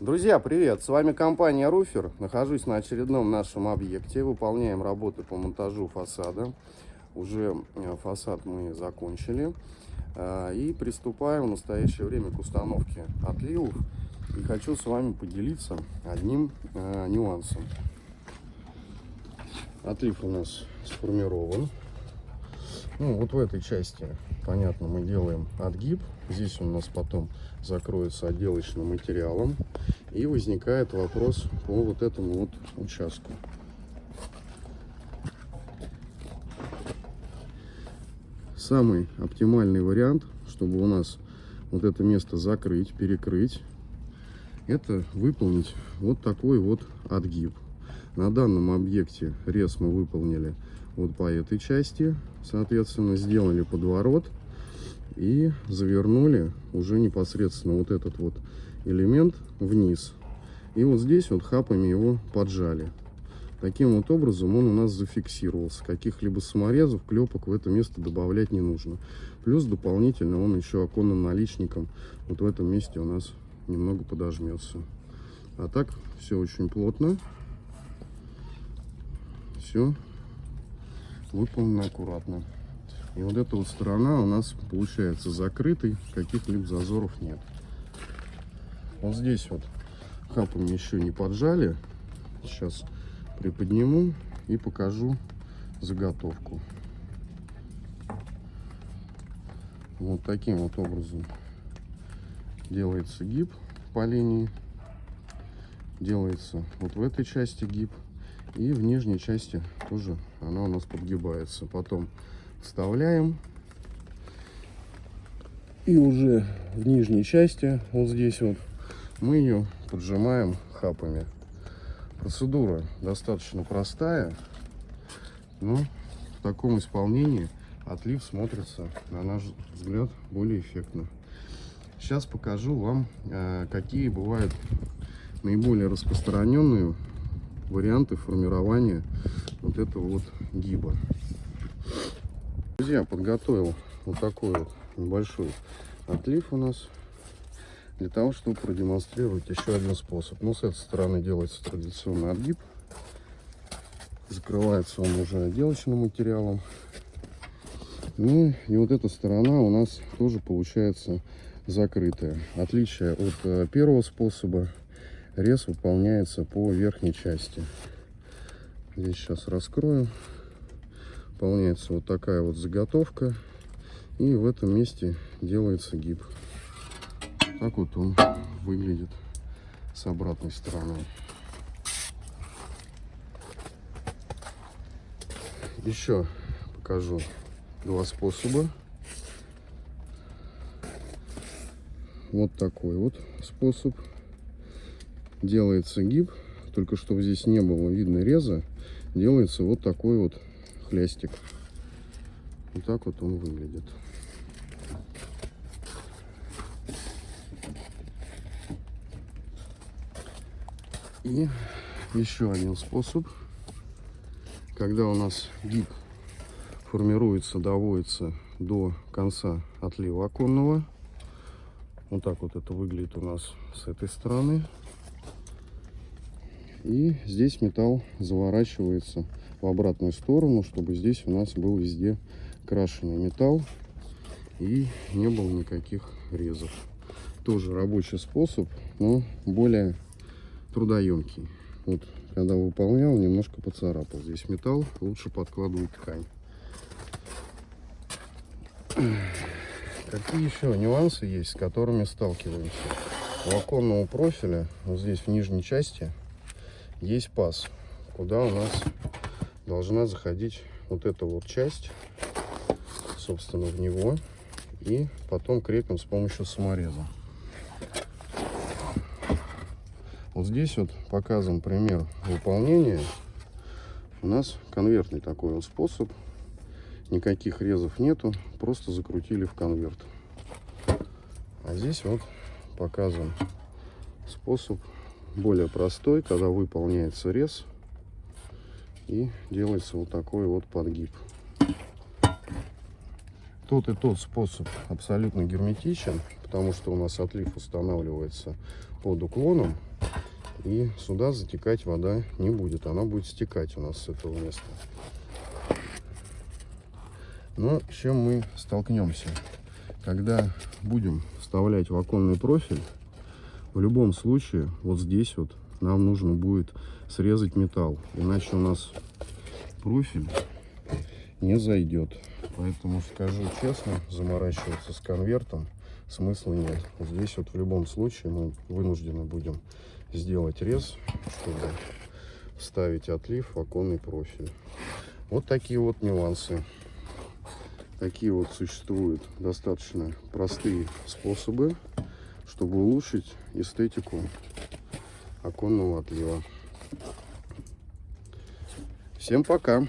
Друзья, привет! С вами компания Руфер. Нахожусь на очередном нашем объекте. Выполняем работы по монтажу фасада. Уже э, фасад мы закончили. Э, и приступаем в настоящее время к установке отливов. И хочу с вами поделиться одним э, нюансом. Отлив у нас сформирован. Ну, вот в этой части, понятно, мы делаем отгиб. Здесь у нас потом закроется отделочным материалом. И возникает вопрос по вот этому вот участку. Самый оптимальный вариант, чтобы у нас вот это место закрыть, перекрыть, это выполнить вот такой вот отгиб. На данном объекте рез мы выполнили вот по этой части. Соответственно, сделали подворот и завернули уже непосредственно вот этот вот элемент вниз. И вот здесь вот хапами его поджали. Таким вот образом он у нас зафиксировался. Каких-либо саморезов, клепок в это место добавлять не нужно. Плюс дополнительно он еще оконным наличником вот в этом месте у нас немного подожмется. А так все очень плотно. Все выполнено аккуратно. И вот эта вот сторона у нас получается закрытой, каких-либо зазоров нет. Вот здесь вот хапами еще не поджали. Сейчас приподниму и покажу заготовку. Вот таким вот образом делается гиб по линии. Делается вот в этой части гиб. И в нижней части тоже она у нас подгибается. Потом вставляем. И уже в нижней части, вот здесь вот, мы ее поджимаем хапами. Процедура достаточно простая, но в таком исполнении отлив смотрится, на наш взгляд, более эффектно. Сейчас покажу вам, э, какие бывают наиболее распространенные варианты формирования вот этого вот гиба. Друзья, подготовил вот такой вот небольшой отлив у нас для того, чтобы продемонстрировать еще один способ. Ну, с этой стороны делается традиционный отгиб. Закрывается он уже отделочным материалом. Ну и вот эта сторона у нас тоже получается закрытая. Отличие от э, первого способа, рез выполняется по верхней части. Здесь сейчас раскрою. Выполняется вот такая вот заготовка. И в этом месте делается гиб. Так вот он выглядит с обратной стороны. Еще покажу два способа. Вот такой вот способ. Делается гиб, только чтобы здесь не было видно реза, делается вот такой вот хлястик. Вот так вот он выглядит. И еще один способ, когда у нас гиб формируется, доводится до конца отлива оконного. Вот так вот это выглядит у нас с этой стороны. И здесь металл заворачивается в обратную сторону, чтобы здесь у нас был везде крашеный металл и не было никаких резов. Тоже рабочий способ, но более трудоемкий. Вот, когда выполнял, немножко поцарапал. Здесь металл, лучше подкладывать ткань. Какие еще нюансы есть, с которыми сталкиваемся? У оконного профиля, вот здесь в нижней части, есть паз, куда у нас должна заходить вот эта вот часть, собственно, в него. И потом крепим с помощью самореза. Вот здесь вот показан пример выполнения. У нас конвертный такой вот способ. Никаких резов нету, просто закрутили в конверт. А здесь вот показан способ более простой, когда выполняется рез и делается вот такой вот подгиб. Тот и тот способ абсолютно герметичен, потому что у нас отлив устанавливается под уклоном И сюда затекать вода не будет. Она будет стекать у нас с этого места. Но с чем мы столкнемся? Когда будем вставлять в оконный профиль, в любом случае, вот здесь вот нам нужно будет срезать металл. Иначе у нас профиль не зайдет. Поэтому скажу честно, заморачиваться с конвертом смысла нет. Здесь вот в любом случае мы вынуждены будем сделать рез, чтобы вставить отлив в оконный профиль. Вот такие вот нюансы. Такие вот существуют достаточно простые способы, чтобы улучшить эстетику оконного отлива. Всем пока!